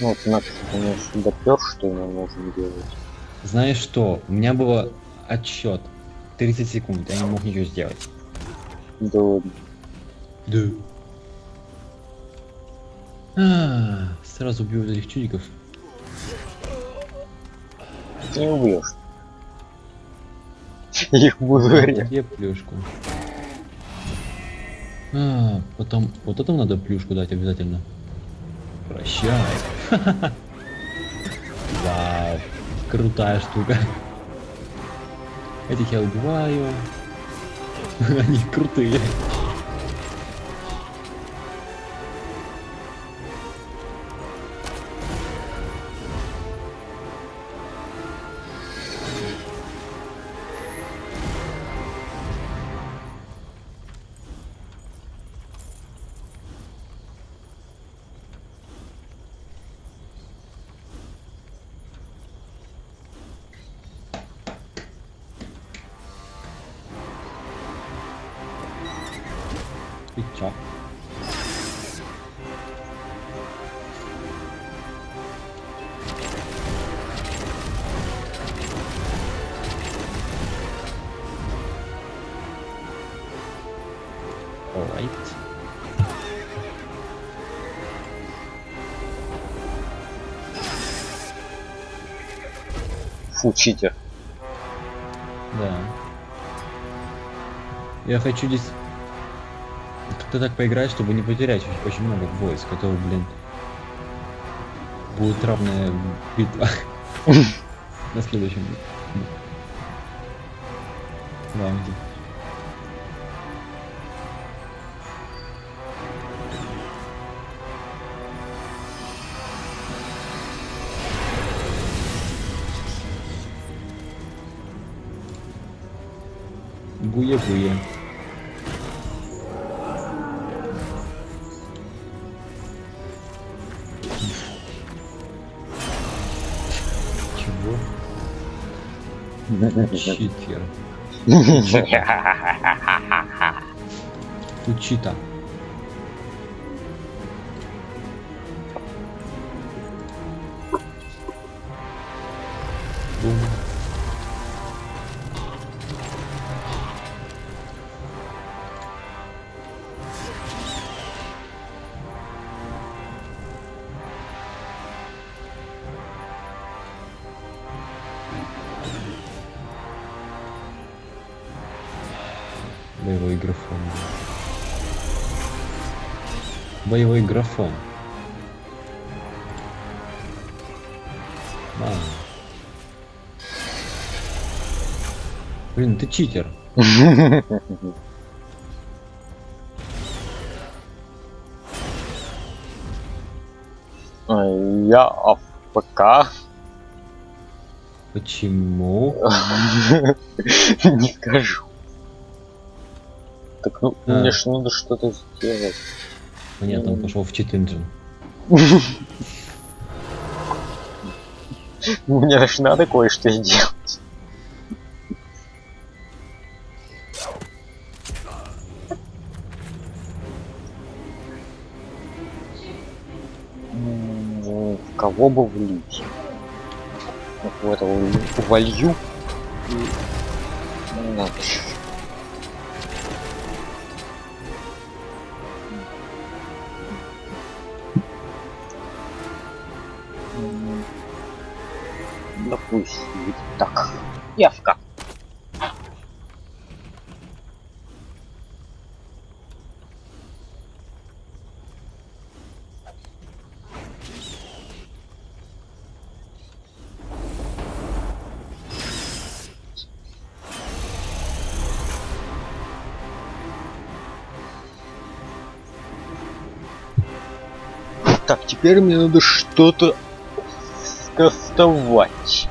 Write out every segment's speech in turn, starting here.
Ну, вот Макс, конечно, допер, что мы можем делать. Знаешь что? У меня было отсчет 30 секунд, я не мог ничего сделать. Да ладно. Да. А, сразу убью этих чудиков. Ты не убьешь. Их буду резать. Где плюшку? А, потом вот этому надо плюшку дать обязательно. Прощай. Вау. Крутая штука. Этих я убиваю. Они крутые. Чё? Alright. Фу, читер. Да. Я хочу здесь как-то так поиграть, чтобы не потерять очень, много войск, а то, блин, будет равная битва на следующем раунде. Буе-буе. Читер. Учита. Боевой графон. А. Блин, ты читер. А, Я АФК. Почему? Не скажу. Так ну, А. мне ж надо что-то сделать. Понятно, он пошел в чит engine. Мне ж надо кое-что сделать. Ну, В кого бы влить? Вот в этого влю- волью. И... ну, Надо. Явка. Так, теперь мне надо что-то скастовать.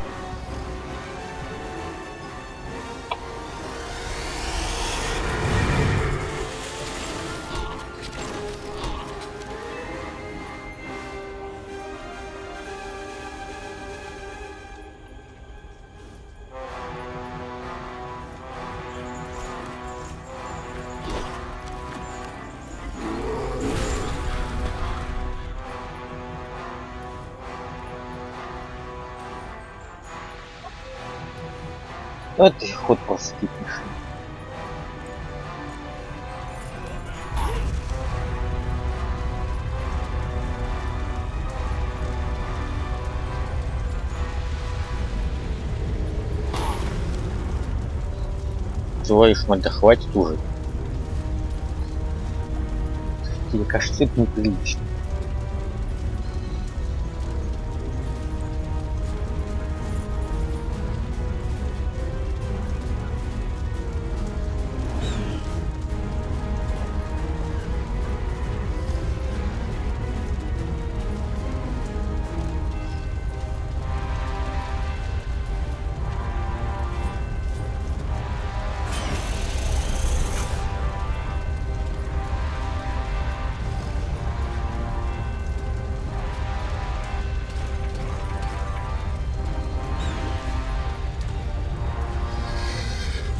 Твою ж мать, да хватит уже. Тебе кажется, это неприлично.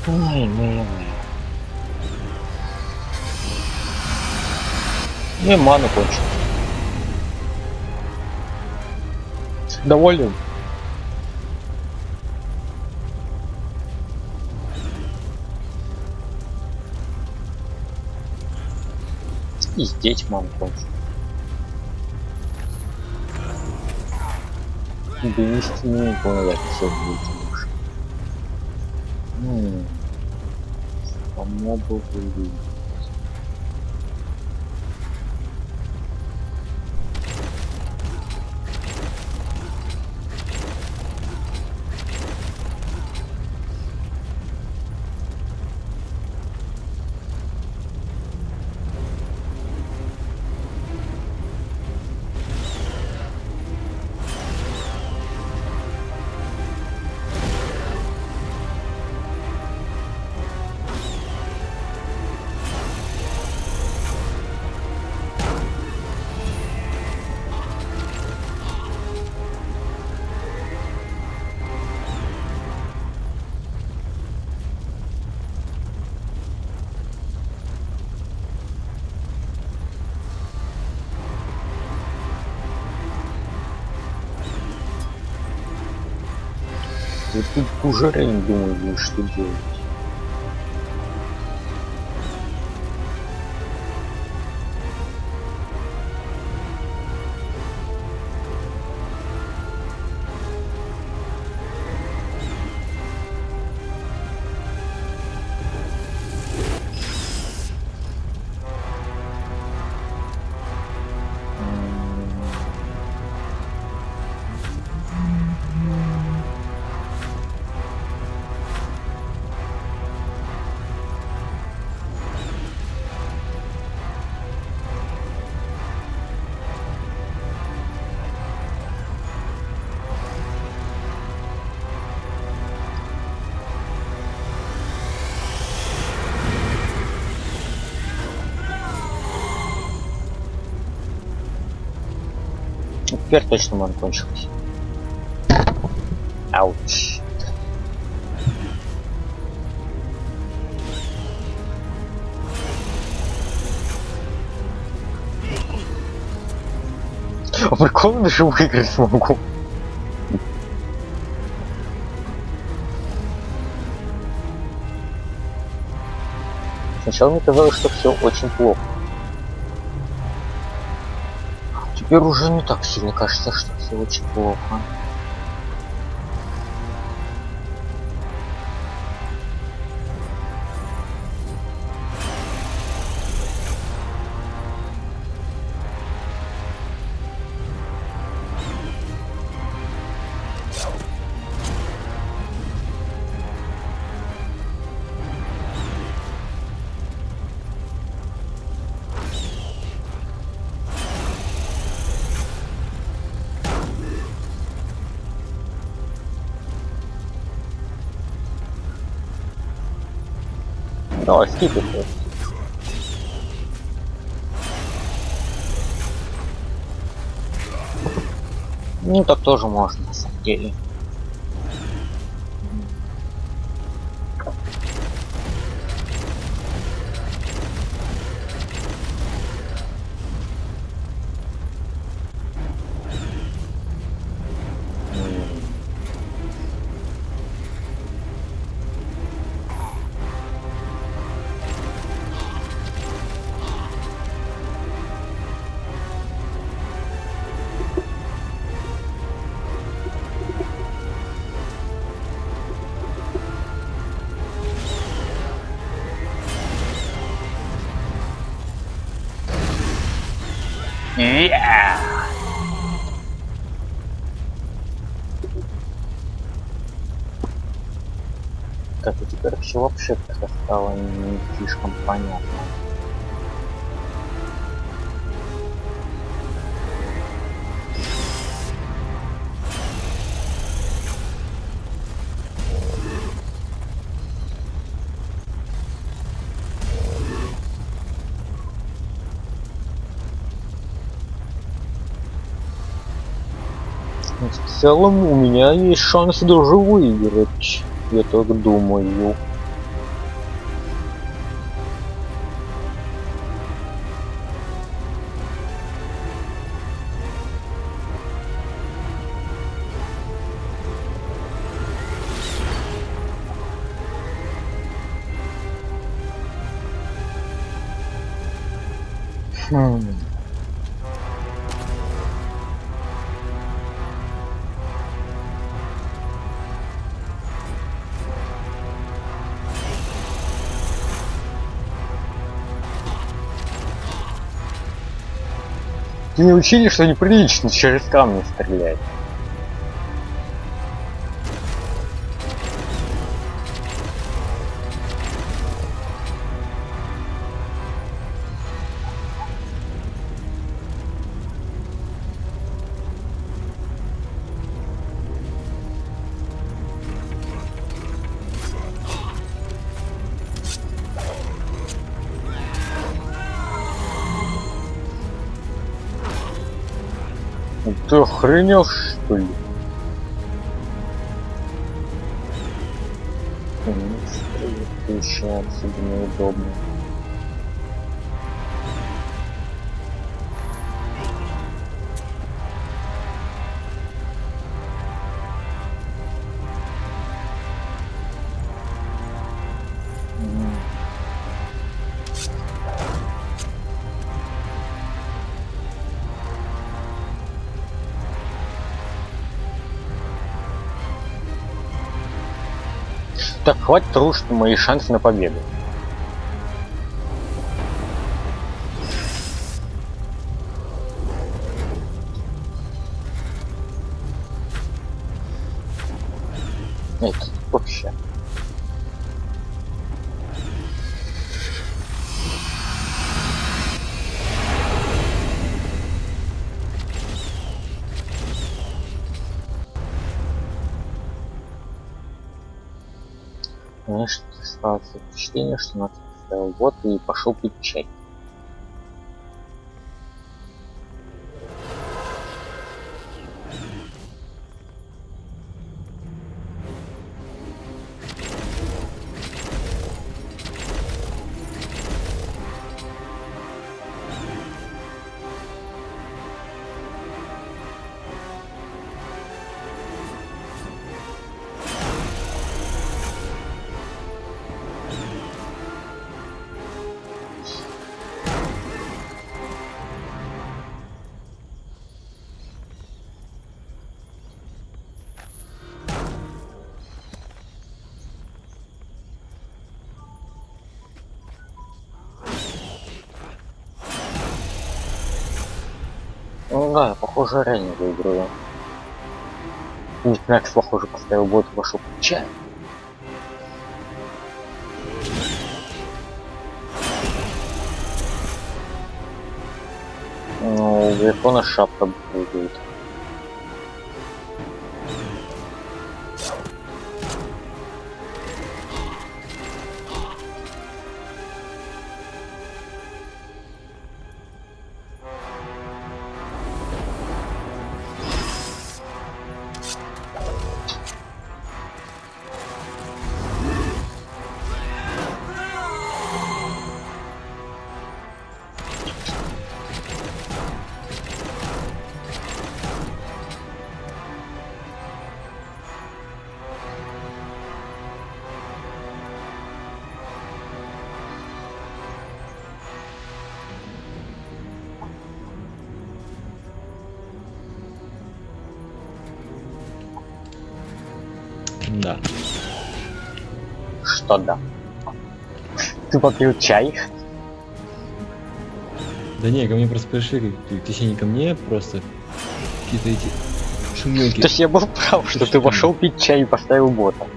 Ай, моя моя. Ну и ману кончил. Доволен? И здесь ману кончил. Донести не понял, как все будет. Ну, from more book reading Вот тут уже думаю, будет что делать. Теперь точно ман кончилась. Ауч. А прикольно даже выиграть смогу. Сначала мне казалось, что все очень плохо. Теперь уже не так сильно кажется, что все очень плохо. Скипай просто. Ну так тоже можно на самом деле. Так, и теперь все вообще как-то стало не слишком понятно. В целом у меня есть шанс даже выиграть, я так думаю. Не учили, что неприлично через камни стрелять? Ты охренел, что ли? Еще отсюда неудобно. Так, хватит рушить мои шансы на победу. Знаешь, складывается впечатление, что нас вот и пошел пить чай. Ну да, похоже, реально выиграю. Ник Макс, похоже, поставил бот пить чай. Ну, у Грифона шапка будет. Да. Что да? Ты попил чай? Да не, ко мне просто пришли, точнее не ко мне, просто какие-то эти шумелки. То есть я был прав, что ты вошел пить чай и поставил бота.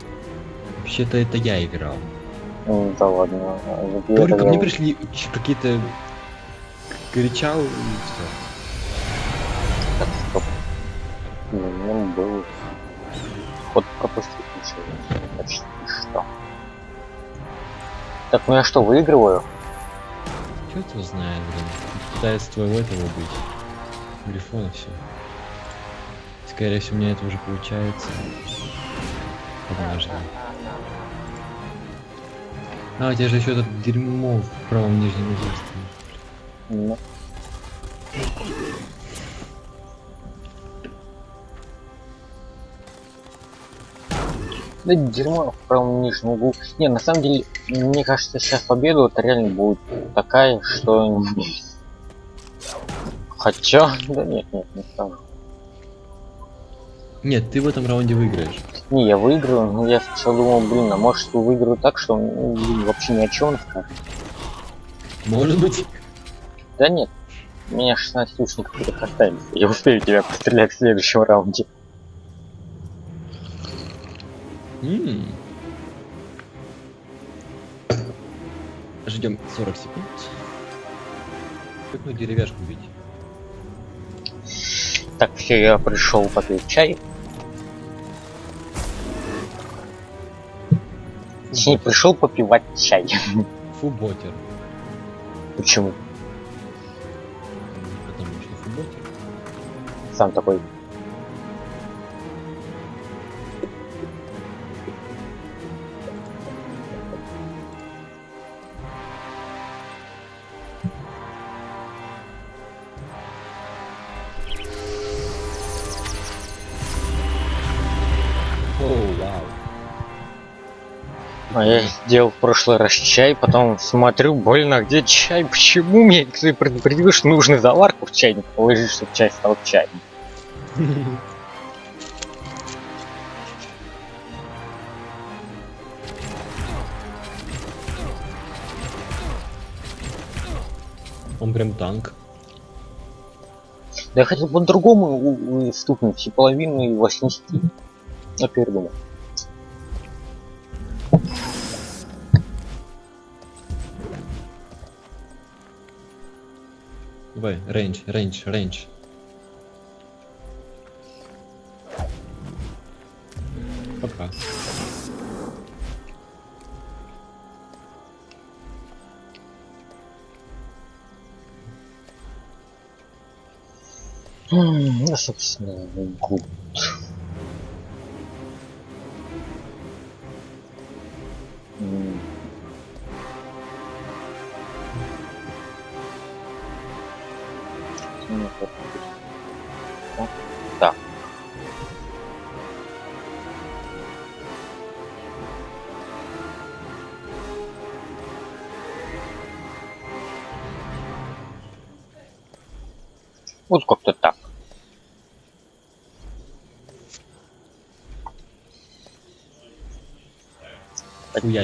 Вообще-то это я играл. Ну, да ладно. Говорю, ко мне пришли какие-то кричал и все. Так, стоп. Ну, был. Вот пропустил ничего. Почти что. Так, ну я что, выигрываю? Черт его знает, блин. Пытается твоего этого быть. Грифона все. Скорее всего, у меня это уже получается. Однажды. А, у тебя же еще это дерьмо в правом нижнем углу стоит. Ну. Да дерьмо в правом нижнем углу. Не, на самом деле, мне кажется, сейчас победа вот реально будет такая, что... Хотя... Да нет, нет, не скажу. Нет, ты в этом раунде выиграешь. Не, я выиграю, но я сначала думал, блин, а может выиграю так, что ну, блин, вообще ни о чем скажет. Может быть. Да нет, у меня 16 лучников только остались. Я успею тебя пострелять в следующем раунде. М. Ждем 40 секунд. Как ну деревяшку бить? Так, все, я пришел попить чай. Точнее, пришел попивать чай. Фуботер. Почему? Потому что фуботер. Сам такой. А я сделал в прошлый раз чай, потом смотрю, больно, где чай? Почему мне ты предупредил, что нужно заварку в чайник положить, чтобы чай стал чаем? Он прям танк. Да я хотел по-другому стукнуть и половину его снести. Я передумал. Давай, range, range, range. Пока. Ну, собственно, гуд.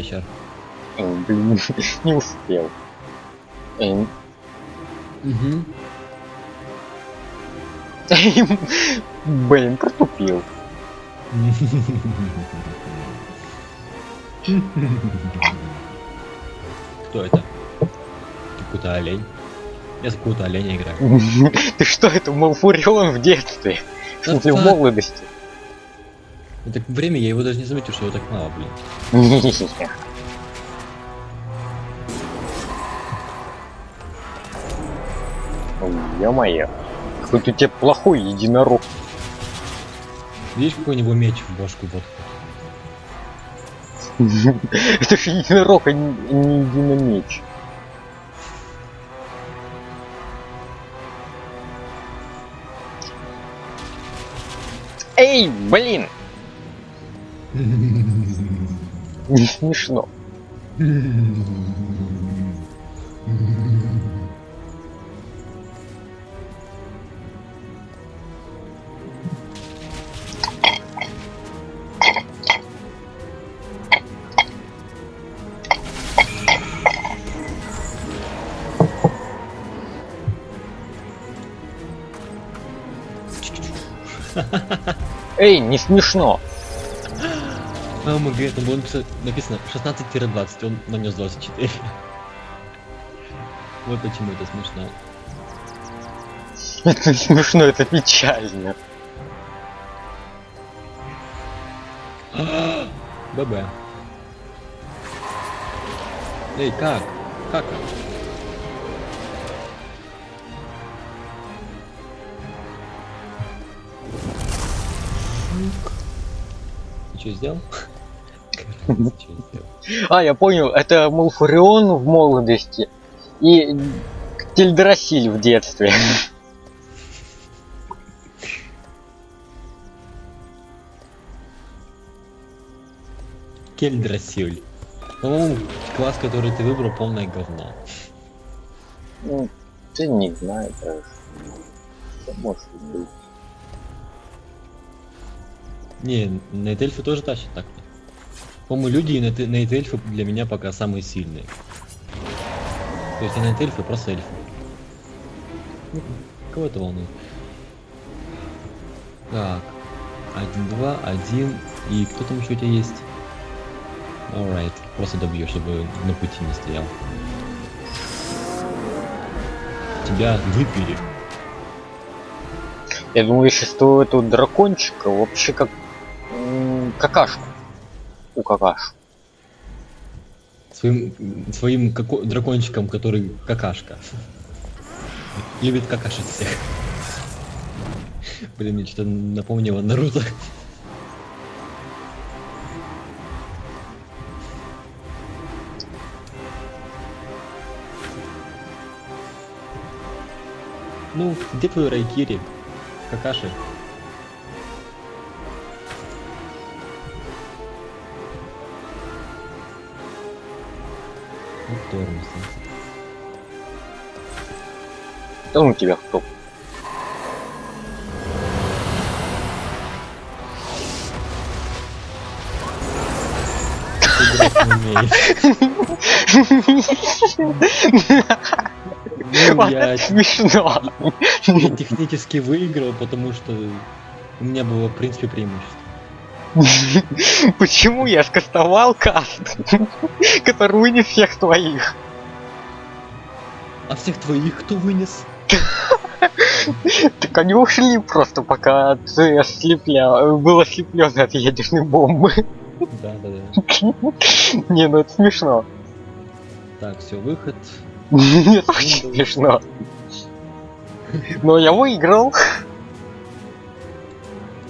Хуящер. М, Блин, не успел. Эм, Угу. Блин, протупил. Кто это? Какой-то олень. Я за какого-то оленя играю. Ты что, это Малфурион в детстве? В молодости? Это время, я его даже не заметил, что его так мало, блин. Ё-моё. Какой-то у тебя плохой единорог. Видишь, какой у него меч в башку вот. Это же единорог, а не, не единомеч. Эй, блин! Не смешно. Эй, не смешно. АМГ, там было написано, написано 16-20, он нанес 24. Вот почему это смешно. Это не смешно, это печально. ББ. Эй, как? Как? Ты что сделал? А, я понял, это Малфурион в молодости и Тельдрасиль в детстве. Кельдрасиль. По-моему, класс, который ты выбрал, полное говно. Ну, ты не. Что может быть? Не, найтельфы тоже тащат так. По-моему, люди и найт- найтельфы для меня пока самые сильные. То есть не найтельфы, просто эльфы. Кого это волнует? Так. Один, два, один. И кто там еще у тебя есть? Alright. Просто добью, чтобы на пути не стоял. Тебя выпили. Я думаю, сейчас у этого дракончика вообще как какашку. У какаш. Своим, своим како- дракончиком, который какашка. Любит какашить всех. Блин, мне что-то напомнило Наруто. Ну, где твой Райкири? Какаши? Вот тормоз. Да ну тебя кто? Ты играть не умеешь. Ну, я, смешно. я технически выиграл, потому что у меня было, в принципе, преимущество. Почему я скастовал каст, который вынес всех твоих? А всех твоих кто вынес? Так они ушли просто, пока ты ослепля... был ослеплен от ядерной бомбы. Да, да, да. Не, ну это смешно. Так, все, выход. Нет, очень смешно. Но я выиграл.